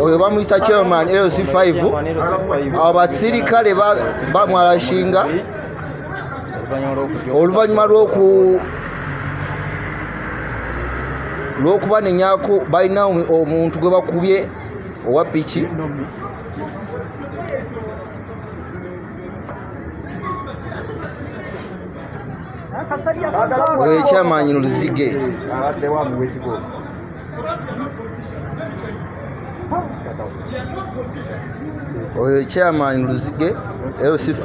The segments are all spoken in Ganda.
oyo bamuyita chairman lc5 abo basirikale ba- bamwalashinga oluvannyuma lwoku lwokuba nenyako balina omu- omuntu gwe bakubye owa piki oyo ekyamanyi luzige oyo ekyamanyi luzige lc5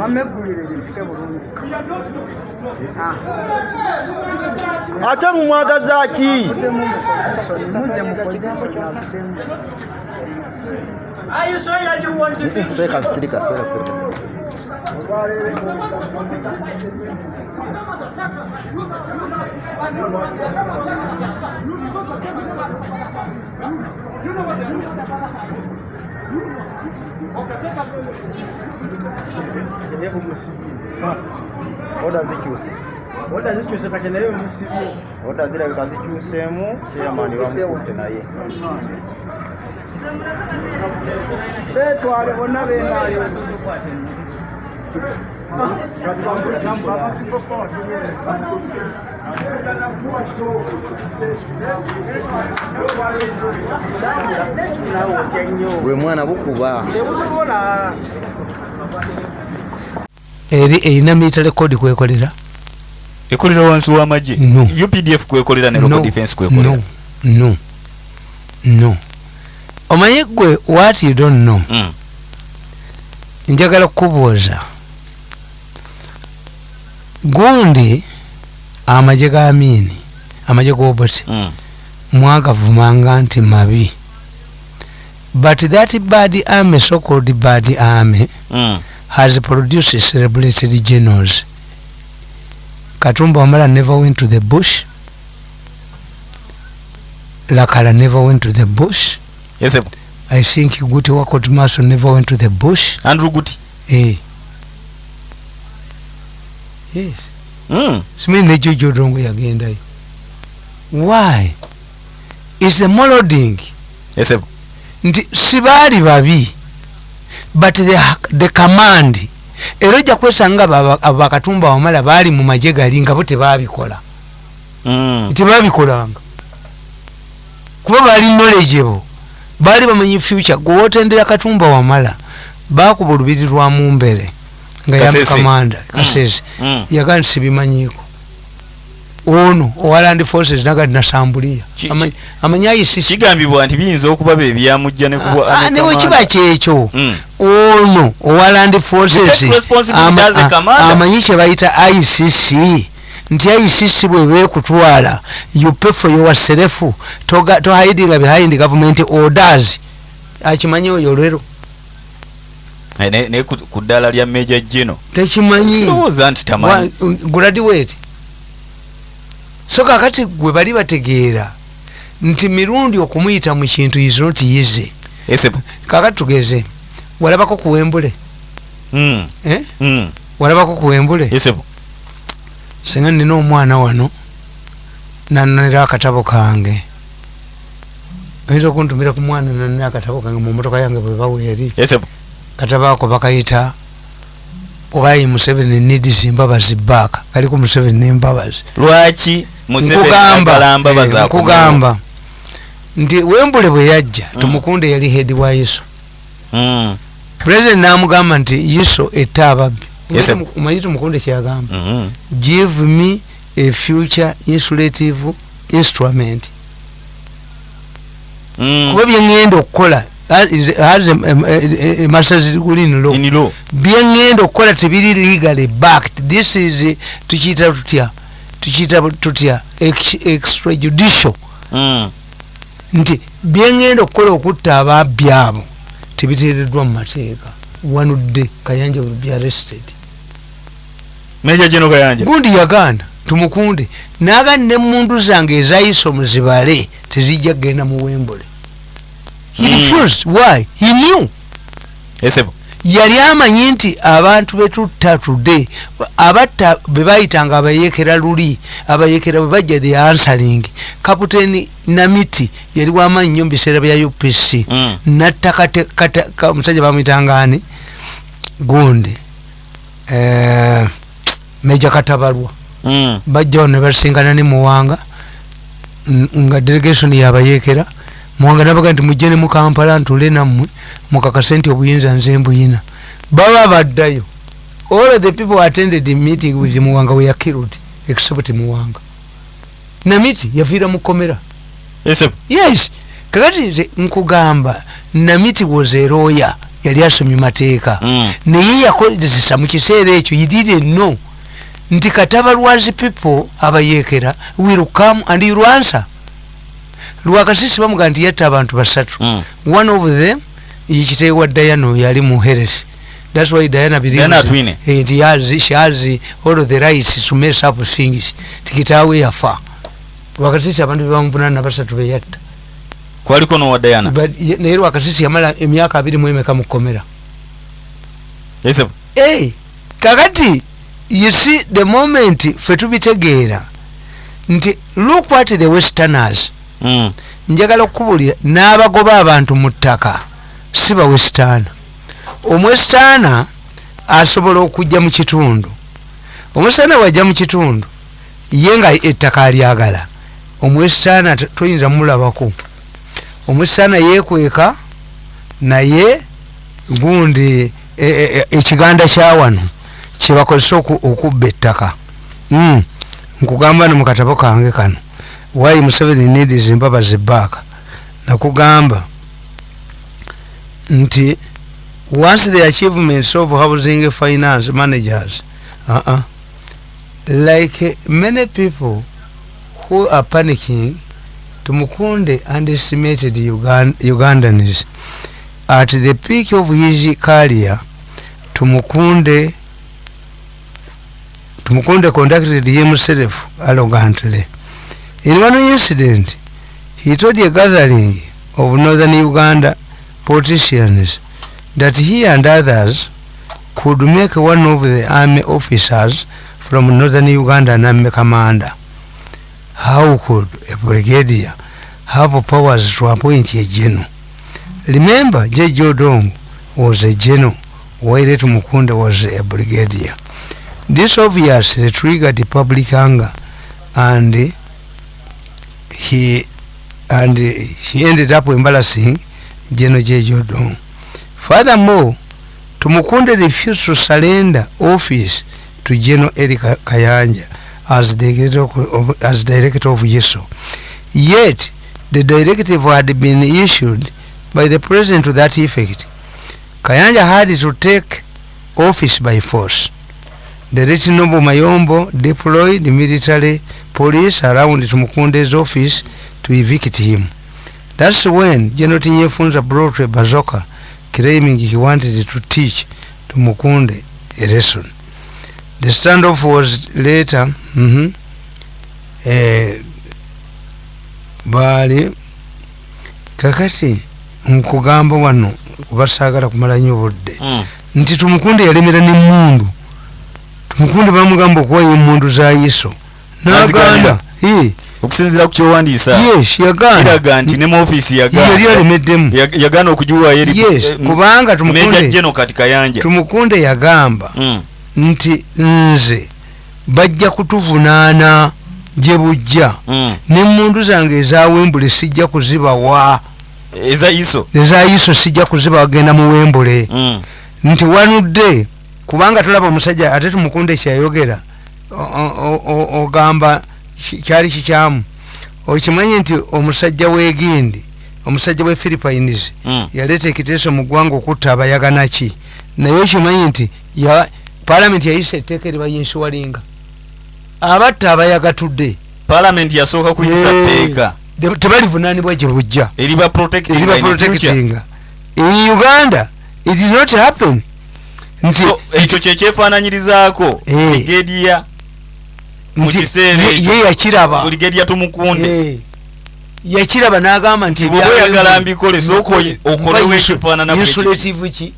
wameggulire lisike bulungi. Ate mumwagaza ki? Avuddemu mu pozisoni muze mu pozisoni avuddemu seeka bisirika seeka sirika oda zikyuse oda zikyuse kati naye omusibye oda zirabika zikyuseemu kyeyamaani bamukutte naye betwale bonna benaayo gwe mwana bukuba. Eri erina military code kwekolera? Ekolera wansi w'amagye? No. updf kwekolera ne local defense kwekolera? No. No. No. Omanye gwe what you don't know? Mm. njagala kukubuuza gundi amagye ga miini amagye g'obuti Mm. mwagavumanga nti mabi. But that bad army so called bad army Mm. has produced celebrated generals katumba wamala never went to the bush. Lakala never went to the bush. Yes eh, i think guti wakot maso never went to the bush. Andrew guti. Eh. yes Mm. simini nejojo odongo yagendayo why? Is the moloding yes nti sibaali babi but the, the command. Era ojja kwesanga abo bakatumba wamala baali mu magye gali nga bo tebabikola. Mm. tebabikolanga kuba baali knowledgeable. Baali bamanyi future. Gwewotendera katumba wamala bakuba olubiri lwa mumbere nga yamukamanda kasese. Mm. yaga nti sibimanyiiko ono owa land forces naga nasambuliya Ki- Amanyi- amanyi ayisisi kigambibwa nti biyinza okuba bebyamujja ne kubwa Ah, bwe kiba kyekyo. Mm. ono owa land forces. Take responsibility ama- as a a- commander. amanyi kye bayita icc nti icc bwe beekutwala you pay for yourself tohidinga behind government orders. Akimanyi oyo olwero Eh, ne- ne ku ku ddaala lya meja gino. Tekimanyi. Sirowooza nti tamanyi. Wa- graduate so kakati gwe bali bategeera nti mirundi okumuyita mu kintu is not easy. Yes eh, kakati tugeze walabako kuwembule mm. eh? Mm. walabako kuwembule yes eh, singa nina omwana wano nanonera akatabo kange. Oyinza okuntumira ku mwana nanonera akatabo kange mu motoka yange bwe baweeri yes eh, katabo ako bakayita why museveni needs mbabazi back kaliko museveni nembabazi lwaki nkugamba. eh, nkugamba. Nti wembule bwe yajja tumukunde yali head wa iso Mm. president namugamba nti iso etta ababbi. Omanyi tumukunde kyagamba. Mhm. give me a future insulative instrument. Mm. kuba byeŋŋenda okukola masters degree in law. In law. Byeŋŋenda okukola tebiri legally backed. This is tukiyita tutya? Tukiyita tutya? Ex- extrajudicial. Mm. nti byeŋŋenda okukola okutta ababbi abo tebiteereddwa mu mateeka. Wanudde kayanja will be arrested. Meja jeno kayanja. Gundi yagaana tumukunde. Naagani nemundu zange ezayisa omuzibale tezijja kgenda mu wembole he Mm. refused. Why? He knew. Esebo yali amanyi nti abantu betutta today abatta bebayitanga abayekera luli abayekera bwebajja the answering. Kaputeni namiti yali wamaanyi nnyo mu biseera bya upc Mm. natta omusajja bamwitangani gundi. Eh, meja katabalwa. Mm. bajjawo ne basinkana ne muwanga. Nga delegation yabayekera muwanga nabaga nti mujje ne mu kampala ntule nammwe mukakase nti obuyinza nze mbuyina. Baba baddayo. All the people attended the meeting with muwanga we killed except muwanga. Namiti yafiira mu komera yes kakati nze nkugamba namiti was a lawyer yali asomye mateeka. Mm. naye yakozesa mu kiseera ekyo you didn't know. Nti katabalwazi people abayekera will come and you'll answer lwakasisi bamuga nti yatta abantu basatu. Mm. one of them yekiteewa diana oyo yali mu thats why diana believes- eh, yazi- she has all of the rights to mess up things. Tikitaawe yafa. Lwakasisi abantu bebamuvunana basatu beyatta kwaliko nowa diana? Naye lwakasisi yamala emyaka abiri mu emeka komera. kkomera esebo hey, kakati you see the moment fetubi tubitegeera nti look what the westerners. Njagala okukubulira n'abagoba abantu mu ttaka si bawesitaana omwesitaana asobola okujja mu kitundu. Omwesitaana wajja mu kitundu ye nga ettaka alyagala omwesitaana toyinza mulabako. Omwesitaana yeekweka naye gundi e- e- e- ekiganda kya wano kyebakozesa oku- okubba ettaka. Mm. nkugamba no mu katabo kange kano why museveni needs mbabazi back nakugamba nti once the achievements of housing finance managers uh -uh, like many people who are panicking tumukunde underestimated Ugan ugandans. At the peak of his career tumukunde tumukunde conducted himself arrogantly in one incident. He told a gathering of northern uganda politicians that he and others could make one of the army officers from northern uganda an army commander how could a brigadier have powers to appoint a general? Remember j.j. odong was a general while Mukunda was a brigadier. This obviously triggered the public anger and he and he ended up embarrassing general j.j. odong furthermore tumukunde refused to surrender office to general eric kayanja as director of, as director of yeso. Yet the directive had been issued by the president to that effect. Kayanja had to take office by force the late noble mayombo deployed military police around tumukunde's office to evict him. That's when general tinyefunza brought a bazoka claiming he wanted to teach tumukunde a lesson. The standoff was later mm -hmm, eh, baali kakati nkugamba wano kubasaagala kumala nnyo budde Mm. nti tumukunde yalemera nemundu tumukunde bamugamba okuwayo emundu za yiso naganda Eh, okusinziira ku kyowandiisa yes yagaana. kiraga nti ne mu ofiisi yali alemeddemu. Yagaana eri yes eh, kubanga General kati kayanja. tumukunde yagamba Mm. nti nze bajja kutuvunaana gye bujja. Mm. nemundu zange ezawembule sijja kuzibawa eza iso ezayiso sijja kuzibawa genda mu wembule. Mm. nti wanudde kubanga tolaba omusajja ate tumukunde o- ogamba kyali kikyamu. Okimanyi nti omusajja wegindi omusajja we philippines Mm. yaleeta ekiteeso mu ggwanga okutta abayaganaki naye okimanyi nti palamenti yayisa etteeka eribayinsuwalinga abatta abayagatudde. Palamenti yasooka kuyisa tteeka te- tebalivunaanibwa gye bujja. Eriba eriba protectinga. In uganda it did not happen nti ekyo kyekyefaananyirizaako Eh. brigadier mu nti kiseera ye- ekyo. ye yakiraba. Brigadier tumukunde. Eh, yakiraba n'agamba nti Bw'oba ebyawe oyagala bino- mbikole, sooka oyi- okolewo ekifaanana insulative ki?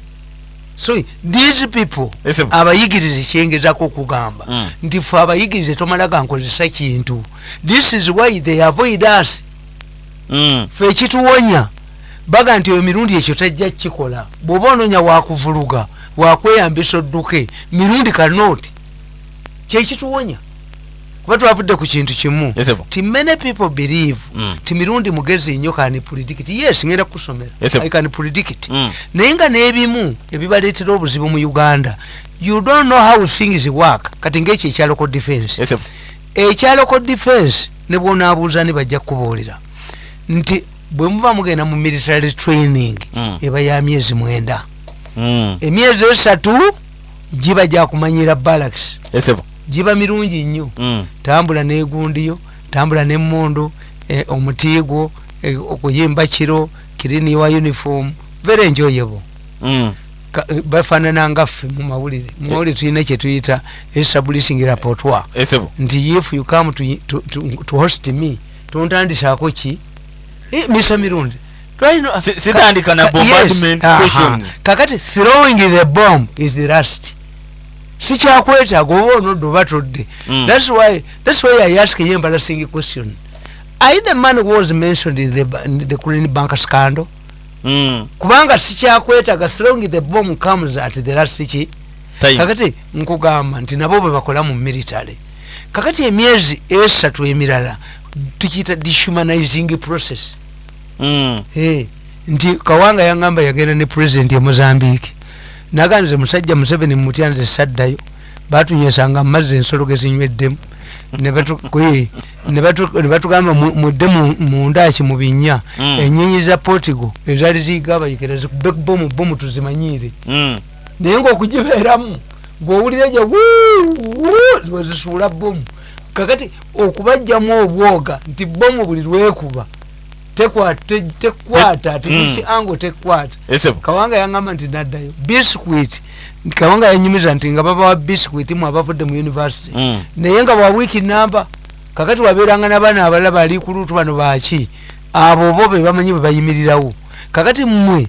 So these people abayigirize kyengezako okugamba. Mm. nti fe abayigirize tomalaga nkozesa kintu. This is why they avoid us. Mm. fe ekituwonya baga nti emirundi ekyo tajja kukikola. Bw'oba onoonya wakuvuluga wakweyambisa odduke mirundi kanoti kyekituwonya kuba twavudde ku kintu kimu ti many people believe Mm. ti mirundi mugezi nnyo kani predict yes ngenda kusomera Yes, sir. i can predict Mm. naye nga n'ebimu ebibaleetera obuzibu mu uganda you don't know how things work kati ngaekyo ekyaloko defense Ese bo. ekyaloko defense ne bwonaabuuza ne bajja kukubuulira nti bwe muba mugenda mu military training Mm. eba ya myezi mwenda. Emyezi esatu giba gyakumanyira bo. giba mirungi nnyo. Mm. tambula negundiyo tambula nemondo eh, omutiigwo eh, okuyimba kiro kirini wa uniform. Very enjoyable. Mm. Ka- eh, bafaanana ngaffe mu mawulire. Mu mawulire tulina kyetuyita establishing rapportoire nti if you come to, to, to, to host me tontandisaako ki? Misa mirundi sitandika na bombardment questions. kakati throwing the bomb is the last sikyakwetaaga oba onodde oba todde Mm. that's why that's why i ask you embarrassing question. I the man who was mentioned in the, in the Green bank scandal? Mm. kubanga sikyakwetaaga throwing the bomb comes at the last ki? Kakati nkugamba nti nabo bwe bakola mu military. Kakati emyezi esatu emirala tukiyita dehumanizing process nti kawanga yangamba yagenda ne president e mozambique. Naganze musajja museveni mumutya nze saddayo batunywesanga amazzi ensolo gezinyweddemu ne batugamba mu- mudde mu- mundaki mu binnya. Mm. enyonyi za portugal ezaali ziyiga abayikira zikube bomu bomu tuzimanyiire Mm. naye ngaokugibeeramu ngaowulira gye wezisuula bomu kakati okubajjamu obwoga nti bomu buli lwekuba tekwata Te- mm. tekiango tekwata. Bo. kawanga yangamba nti naddayo biscuit. Kawanga yanyumiza nti nga babawa biscuit mu abavudde mu university. Mm. naye nga bwa wiiki namba kakati wabeeranga nabaana abalala bali ku luutu bano baki abo bo be bamanyi bwe bayimirirawo. Kakati mmwe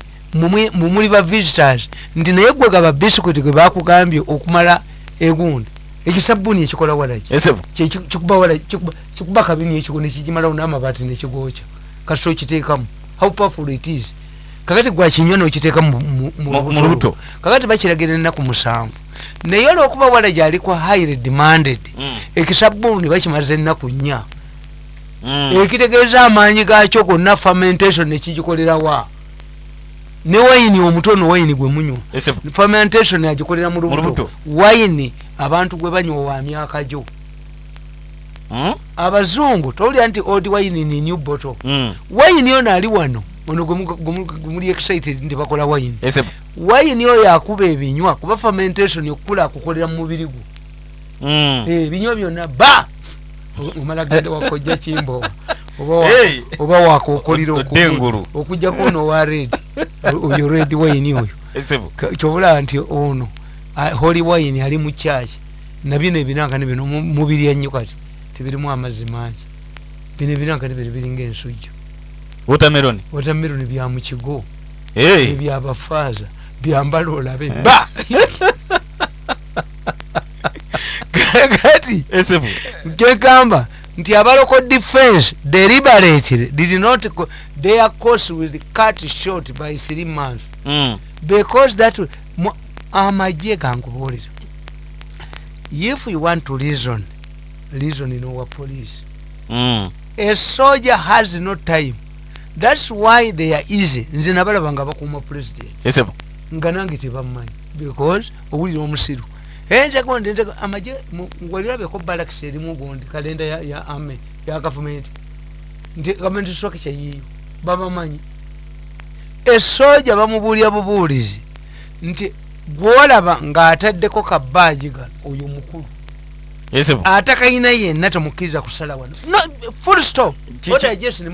mumuli ba visitors nti naye gwe gaba biscuit gwe bakugambye okumala egundi ekisabbuuni ekikola walaki kikuba kabini ekigo nekigimalawo n'amabaati nekigwokya kasita okiteekamu how powerful it is kakati gwakinywa nokiteeka mu- mu- mu Mu- mu lubuto. lubuto. kakati bakiragira ennaku musanvu naye olwokuba wala gyali kwa highly demanded Mm. ekisabbuuni bakimaze ennaku nnya Mm. ekitegeeza amaanyi gakyo gonna fermentation nekigikolerawa ne wayini omutono wayini gwe munywa fermentation agikolera mu Mu lubuto. lubuto wayini abantu gwe banywa wa myaka gyo. Abazungu towulira nti old wayini ni new bottle. Mm. wayini ono ali wano ono gwe mu- gwe mu- gwe muli excited nti bakola bo. wayini oyo akuba ebinywa kuba fermentation okukula akukolera mu mubiri gwo. Mm. Eh, ebinywa byonna ba! Omala genda wakojja kimbowa oba wakokolira okujjako ono wa red. Oyo red wayini oyo. Kyobulaba nti ono holy wayini ali mu kyaki nabino ebinankani bino mu- mubiri ennyo kati tebirimu amazzi mangi. Bino ebinankani bino biringa ensujju Watermelon. watameroni bya mu kigo. Ebyabafaaza byambala olabe. Ba! Kati! Kyegamba nti abaloko defense deliberately did not their course was cut short by three months. Mm. because that amagye gankubuulira. If you want to reason reason in our police. Mm. a soldier has no time. Thats why they are easy. Nze nabalaba nga bakuuma president. Ese bo. nga nange tebamumanyi because owulira omusiru. Enjagonde amagye walirabeko balakis erimu gundi kalenda ya, ya ame ya gavumenti nti gavumenti structure yiyo. Babamanyi. Esooja bamubuulya bubuulizi. Nti gwolaba ng'ataddeko kabaaji gano oyo mukulu yesebo ate kayina yenna temukkiriza kusala wano.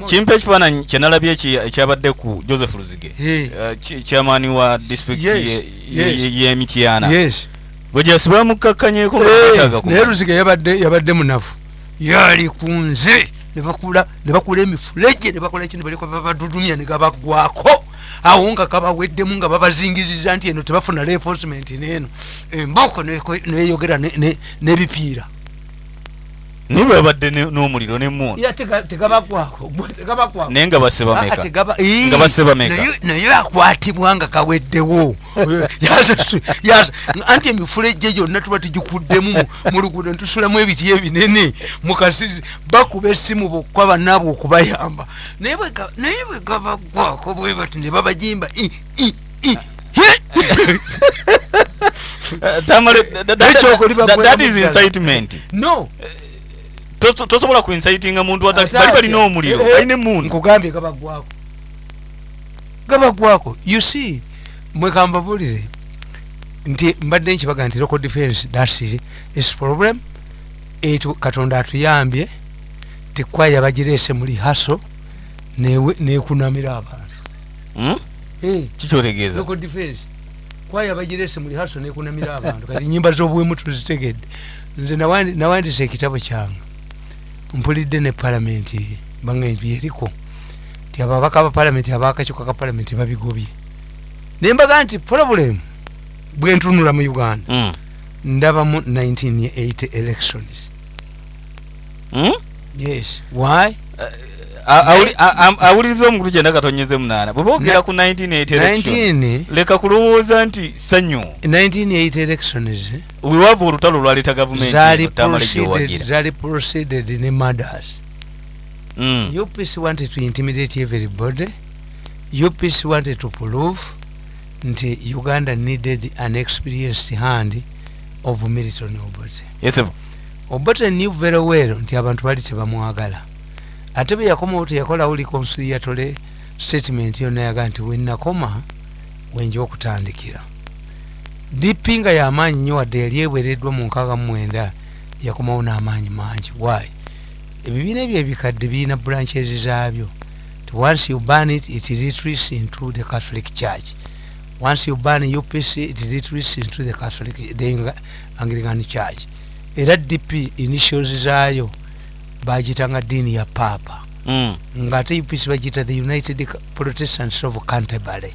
Kimpa ekifaananyi kyenalabye ekyabadde ku joseph luzige ki- chairman wa ye- y'emityana bwe gyasi bamukkakkanyeeko Eh, ngabataaga naye luziga yabadde munafu. Yali ku nze ne bakula emifulejje ne bakola ki ne baleka babadudumya ne gabagwako awo nga kabaweddemu nga babazingiriza nti eno tebafuna reinforcement neeno embooko neko- neyogera ne- ne- n'ebipiira naye bwe babadde n'omuliro tegabagwako naye nga basse Ah, Ii, Nga basse bameka? naye- naye akwatibwa nga kaweddewo. Anti emifulejje gyonna tuba tugikuddemu mu- luguudo netusulamu ebiti ebinene. Mukasizi bakuba essimu bokka bannaabwe okubayamba. Naye bwe ga- naye bwe bati ne babajimba! Eh, that- is incitement. No. Toso- tosobola kuincitinga muntu bali balina omuliro Eh, eh, balina emundu. nkugambye gabagwako gabagwako you see mwekambabulire nti mbadde nkibaga nti local defense thats its problem. Etu katonda atuyambye tikwaya bagireese muli haso newe- nekunamira abantu. Hmm? Eh, kikyotegeeza. local defense kwaya bagireese muli haso nekunamira abantu. Kati nyimba z'obuwemu tuzitegedde. Nze nawandi- nawandisa ekitabo kyange mpulidde ne palamenti bange byeriko ti ababaka ba palamenti abakakiiko ka palamenti babigobye. Naye mbaga nti problem bwentunula mu uganda. Hmm. ndabamu 1980 elections. Hmm? yes. Why Awuliriza omukulu kyenda katonyeze munaana bwe boogera Na- ku 1980 election 19 leka kulowooza nti sanyu 1980 elections wewava olutalo olwaleeta gavumenti zali eno, tamale proceeded ne murders Hmm. UPC wanted to intimidate everybody. UPC wanted to prove nti Uganda needed an experienced hand of Milton Obote. yesebo Obote knew very well nti abantu bali tebamwagala. Ate bwe yakomawo teyakolawo reconciliatory statement yonna yaga nti wenakoma wenja okutandikira. DP nga y'amaanyi nnyo wadde yali ewereddwa mu nkaaga mu mwenda yakomawo n'amaanyi mangi. Why? ebibiina ebyo ebikadde birina branches zaabyo once you ban it it retreats into the catholic church once you ban upc it retreats into the catholic the Ang- anglican church era dp initials zaayo bagitanga diini ya papa. Hmm. ngaate upc bagiyita the united protestants of canterbury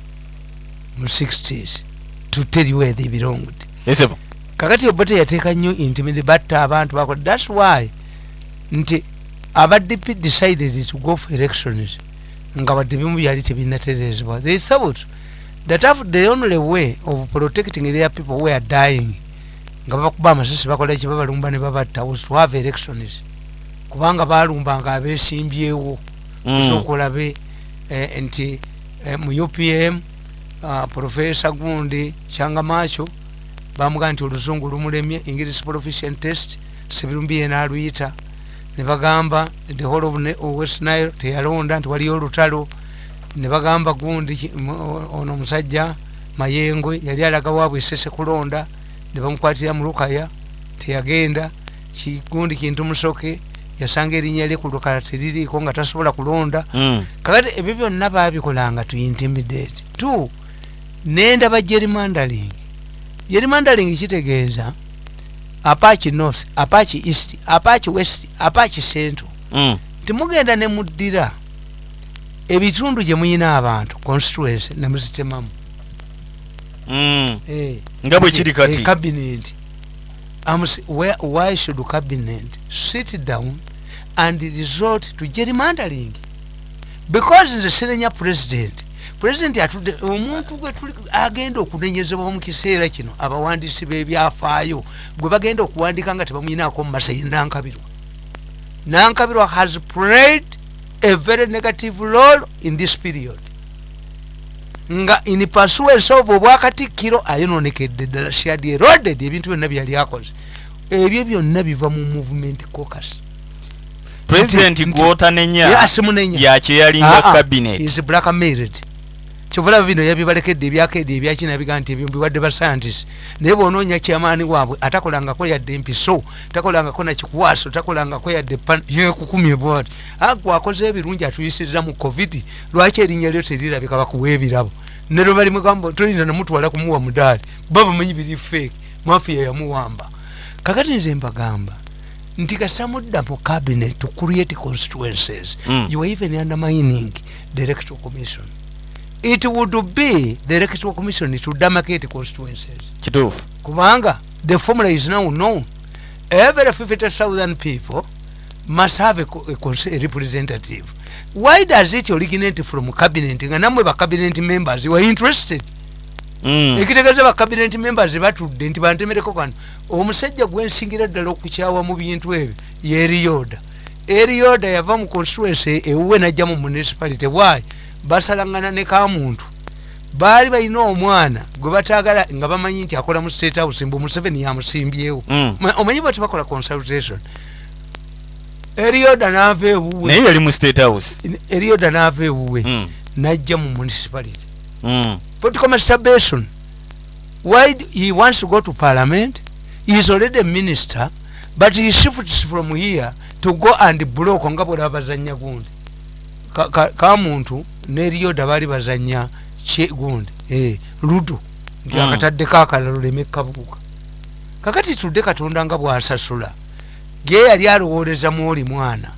mu 60s to tell you where they belonged. Yesebo kakati obote yateeka nnyo intimidi batta abantu bakola. Thats why nti abadp decided to go for elections nga wadde bimu byali tebinaterezebwa they thought that have the only way of protecting their people were dying nga bakuba amasasi bakola ki babalumba ne babatta was to have elections kubanga balumbanga abesimbyewo. Hmm. sokolabe eh, nti eh, mu upm uh, profesa gundi kyangamacho bamugaa nti oluzungu lumulemye english proficient test sebirumbi yena aluyita. Ne bagamba the whole of Ne- of west nile teyalonda nti waliyo olutalo. Ne bagamba gundi ono omusajja mayengwe yali alaga waabwe esese kulonda ne bamukwatira mu lukaya teyagenda. Kigundi kintu musoke yasanga erinnya lye ku lukala teririiko nga tasobola kulonda. Hmm. kakati ebyo byonna babikolanga tu intimidate tu nendaba gerrymandering gerrymandering kitegeeza apachi north apachi east apachi west apachi central. Hmm. timugenda ne muddira ebitundu gye muyina abantu constituency ne muzitemamu Hmm. Eh, nga bwe kiri kati. eh, cabinet I'm where, why should cabinet sit down and resort to gerrymandering because nze sirenya president president atudde omuntu gwe tuli agenda okunenyezebwa mu kiseera kino abawandiisi b'ebyafaayo gwe bagenda okuwandika nga tebamuyinaako mu masayi nankabirwa. Nankabirwa has played a very negative role in this period nga in pursuance of obwakatikkiro ayononekedde ddala shadi eroded ebintu byonna byali akoze. Ebyo byonna biva mu movement caucus. President gwotanenya yakyeyalinga Ah, ah, cabinet. Blackmailed kyovulaba bino yabibalekedde ebyakedi ebyakina biga nti ebyo mbiwadde ba scientist naye bwonoonya kyamaani waabwe atakolangako yadde empiso takolangako nakikwaso takolangako yadde yekukumye bwati. Agwakoze ebirungi atuyisiriza mu covid lwaki erinnya lyo terirabika bakuwa ebirabo ne lwe balimugamba tolinda namutwala kumuwa mudaali kuba bamanyi biri fake mafiya yamuwamba. Kakati nze mbagamba nti kasamudda mu cabinet to create constituencies Mm. you are even undermining the electoral commission. It would be the electoral commission to demarcate constituencies. Kituufu. Kubanga the formula is now known. Every 50000 people must have a, a, a representative why does it originate from cabinet? Nga namwe ba cabinet members were interested. Mm. ekitegeeza ba cabinet members batudde nti bantemereko kano omusajja gwensingira ddala okukyawa mu bintu ebyo yeriyoda eriyoda yava mu constituency ewuwe najja mu municipality. Why? Basalangana ne kamuntu baali balina omwana gwe batagala nga bamanyi nti akola mu state house mbu museveni yamusimbyewo. Mm. Ma- omanyi bwe tebakola consultation eriyoda naava ewuwe naye yali mu state house. Eriyoda naava ewuwe Mm. najja mu municipality. Mm. political masturbation why he wants to go to parliament? He is already a minister but he shifts from here to go and block nga bwera bazanya gundi. Ka- kamuntu neriyoda bali bazanya gundi. Eh, ludo nti Mm. akatadde kakalala oleme kabuuka kakati tudde katonda nga bwasasula ge yali alowooleza mwoli mwana.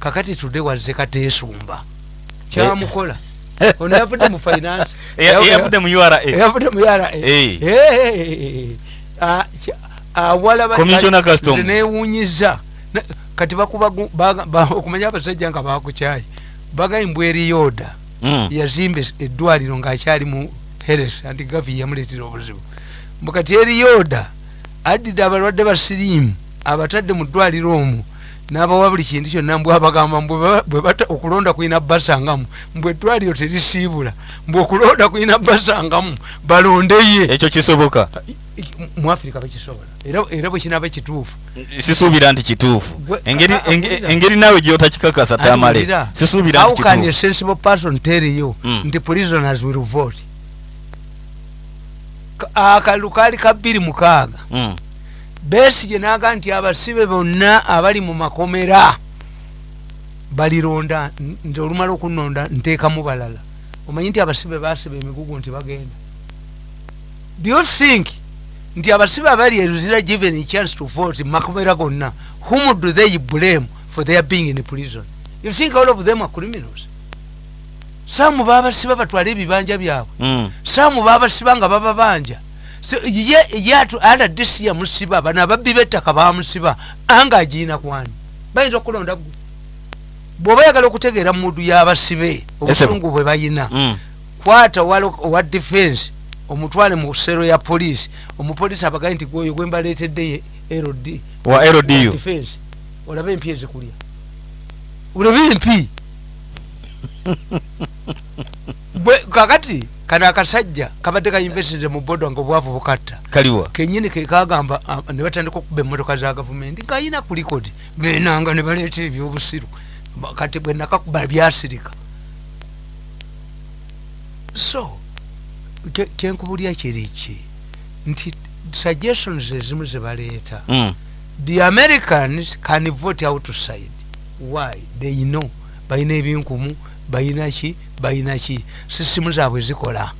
Kakati tudde wazze kateesumba. Kyamukola. Ono yavudde mu finance. Eyavudde mu ura eyavudde mu yara Eh. awala Commissioner Customs. newunyiza Na- kati ba- okumanya abasajja nga bakukyayi bagayimbwa eriyoda Mm. yazimba es- eddwaliro ngaakyali mu heres anti gavi yamuleetera obuzibu. Mbu kati eriyoda addidde abalwadde basiriimu abatadde mu ddwaliro omwo n'abawa buli kintu kyonna mbw abagamba mbwe ba- bwe bata okulonda kulina basangamu mbwe eddwaliro terisiibula mbwe okulonda kulina basangamu balondeye ekyo kisoboka? Mu afirika bakisobola era bwe kinaaba kituufu. Sisuubira nti kituufu. Engeri ah, ah, naawe gyotakikakasa tamale sisuubira how can a sensible person tell you nti prisoners will vote? Ka- akalulu kaali ka bbiri mukaaga. Mm. Besigye naga nti abasibe bonna abali mu makomera balironda nti olumala okunonda nteekamu balala. Omanyi nti abasibe basiba emigugu nti bagenda. Do you think nti abasibe abali eruzira given a chance to vote makomera gonna whom do they blame for their being in prison? You think all of them are criminals? Saamu babasiba batwale ebibanja byabwe. Mm. saamu babasiba nga bababanja So, ye ye atu rdc yamusiba bano ababbi bettaka bamusiba anga agiina kwani? Bayinza okulonda gwe bw'oba yagala okutegeera mudu y'abasibe obusungu bwe bayina. Mm. kwata walo- owa defense omutwale mu sero ya poliisi omupoliisi abagaye nti gwoyo gwe mbaleetedde ye rd wa LDU. defense. Olabe empi ezikulya? Olabe empi Bwe- kakati kano akasajja kabadde kayinvesitire mu bodo nga obwavu bukatta kaliwa. Kenyini kekagamba ne batandika okuba emmotoka za gavumenti ngaayina ku likodi benanga ne baleeta ebyobusiru kati bwe nakakuba byasirika. So kye- kyenkubulya kiriki nti suggestions ezimu zebaleeta Mm. the americans can vote outside why? They know. Balina ebinkumu balina ki balina ki sisimu zaabwe zikola.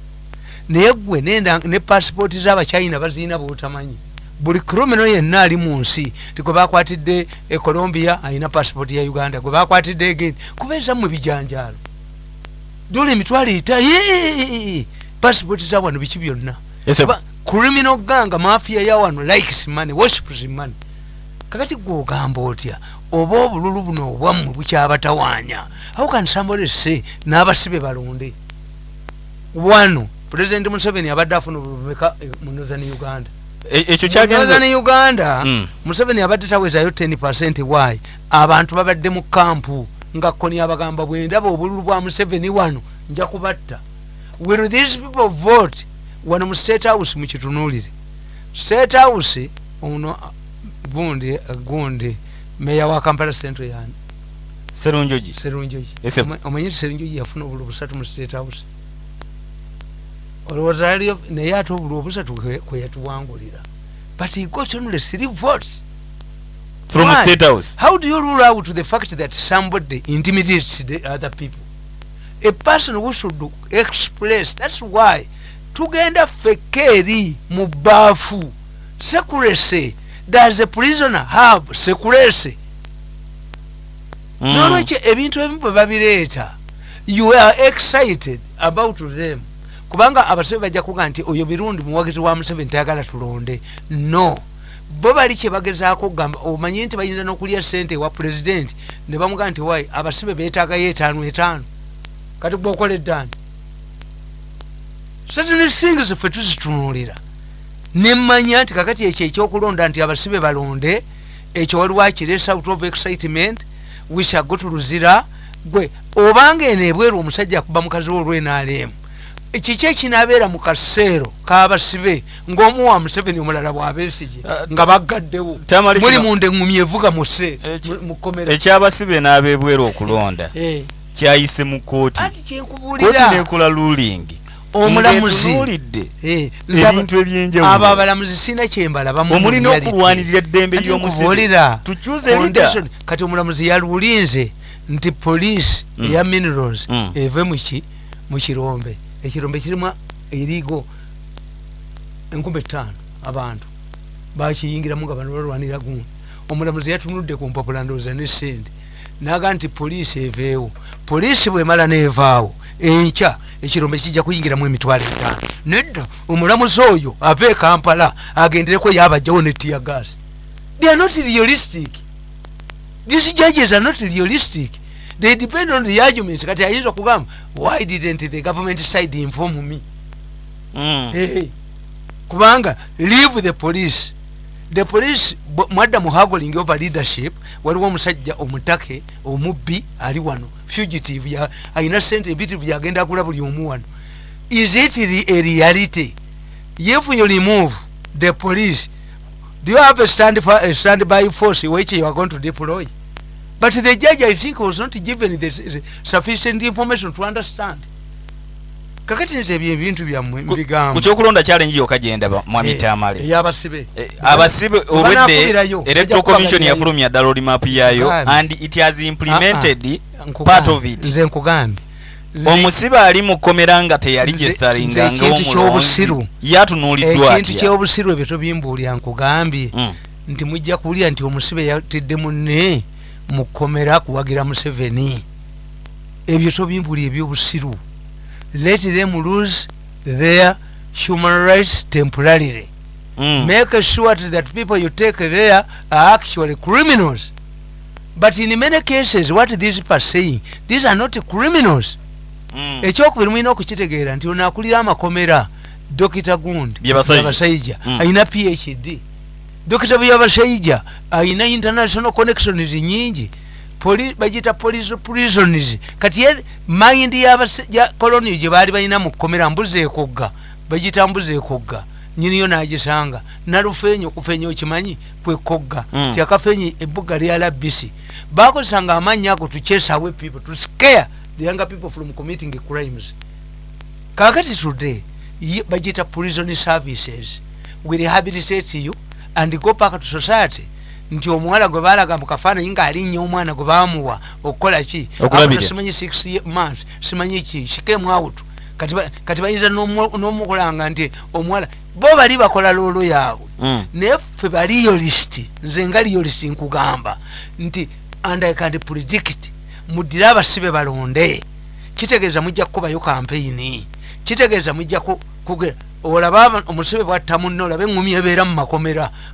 Naye gwe nenda ne passport z'abachina bazirina bwotamanyi. Buli criminal yenna ali mu nsi ti gwe bakwatidde e colombia alina passport ya uganda gwe bakwatidde egeni kubeeza mu bijanjaalo. Dola emitwalo etali passport za wano biki byonna? Criminal ganga mafia ya wano likes money worships money. Kakati gwe ogamba otya oba obululu buno obwammwe bukyabatawaanya how can somebody say n'abasibe balonde. Wano president museveni abadde afuna obulumeka mu northern uganda. E- ekyo kyagenze uganda Mm. museveni abadde tawezayo 10 wayi abantu babadde mu kampu. Nga koni abagamba bwendaba obululu bwa museveni wano nja kubatta. Will these people vote? Wano mu state house mukitunuulire. State house ono gundi gundi meya wa kampala central yani serunjogi serunjogi omanyi nti serunjogi yafuna obulu busatu mu state house. Olowooza yali naye ate obulu obusatu kwe- yatuwangulira. But he got only three votes from Why? state house. How do you rule out the fact that somebody intimidates the other people? A person who should express that's why tugenda fekeri mu baafu secrecy does a prisoner have secrecy Mm. nolwekyo ebintu ebimu bwe babireeta you are excited about them. Kubanga abasibe bajja kuga nti oyo birundi muwagizi wa museveni tayagala tulonde. No. Bo bali kyebagezaako okugamba omanyi nti bayinza n'okulya sente ewa pulezidenti ne bamugaa nti wayi abasibe beetaagayo etaano etaano. Kati gweokola eddaani certain things ffe tuzitunuulira nemmanya nti kakati ekyo ekyokulonda nti abasibe balonde ekyo waliwo akiresa out of excitement wishago tuluzira gwe obanga eno ebweru omusajja akuba mukazi we olwenaalemu kiki ekinabeera mu kaseero kabasibe ng'omuwa museveni omulala bw'abeesige Ah, nga baggaddewo? Muli munda eŋŋumi evuga muse kkomera. ekyabasibe n'abebwera okulonda Eh, kyayise mu kooti kooti nekola ruling omulamuzi. Eh, ebintu ebyenjawulo. abo abalamuzi sina kyembalabamu omulina okulwanirira eddembe lida kati omulamuzi yalulinze nti poliisi Mm. eya minerals Mm. eve muki mu kirombe. Ekirombe kirimu eriigo enkumi etaano abantu. Bakiyingiramu nga bano balwanira gundi omulamuzi yatunudde ku mpapula ndowooza ne sente. Naga nti poliisi eveewo. Poliisi bwemala neevaawo enkya ekirombe kijja kuyingiramu emitwalo etaano nedda omulamuzi oyo ava e kampala agendereko yabajjawo ne tiagas they are not realistic. These judges are not realistic. They depend on the arguments. Kati ayinza okugamba why didn't the government side inform me? Mm. hey. kubanga leave the police the police bo- mwadda mu haggling over leadership waliwo omusajja omutake omubbi ali wano. Fugitive ya- ayina sente empitirivu yagenda agula buli omu wano. Is it a reality? If you remove the police do you have a stand, for, a stand by force which you are going to deploy? But the judge i think was not given the sufficient information to understand kakati nze ebyo ebintu byammwe ku mbigambo? kyokulonda challenge yokka gyenda ba- mwami tamale. eyabasibe Eh, abasibe obwedde electoral commission yafulumya ddala olimap yayo Bambi. and it has implemented Nkugambye, part of it. Nze nkugambye omusibe ali mu kkomera nga ekintu ky'obusiru. yatunuuliddwa ekintu kyobusiru ebyo tobimbuulya nkugambye Mm. nti mujja kuwulira nti omusibe yatidde munne mu kkomera kuwagira museveni. Ebyo tobimbuulya ebyobusiru let them lose their human rights temporarily Mm. make sure that people you take there are actually criminals but in many cases what these people are saying these are not criminals Mm. ekyokubiri mulina okukitegeera nti ono akulira amakomera dokita gundi Byabasajja. Byabasajja, Mm. ayina phd dokita byabashaija ayina international connections nyingi Police prisons kati ye mind y'abase- ya colonial gye baali balina mu kkomera mbuzi ekogga bagita mbuzi ekogga nyiniyo nagisanga. Nalufeenyi okufeenya okimanyi kwekogga Mm. ti akafeenyi ebbuga lya labisi bakozesanga amannya ago to chase away people to scare the younger people from committing crimes. Kakati today bagita prison services. We rehabilitate you and go back to society nti omuwala gwe balaga mu kafaananyi ng'alinnya omwana gwe bamuwa okukola ki? Simanyi six months simanyi ki? Shikemu out kati ba- kati bayinza n'omu- n'omukulanga nti omuwala bo bali bakola loolo yaabwe. Mm. naye ffe baliyolist nze nga liyolist nkugamba nti and i can predict. Muddire abasibe balonde. Kitegeeza mujja kukubayo kampeyini kitegeeza mujja ku- kugera olaba aba- omusibe bwatta munne olaba eŋŋumi ebeera mu makomera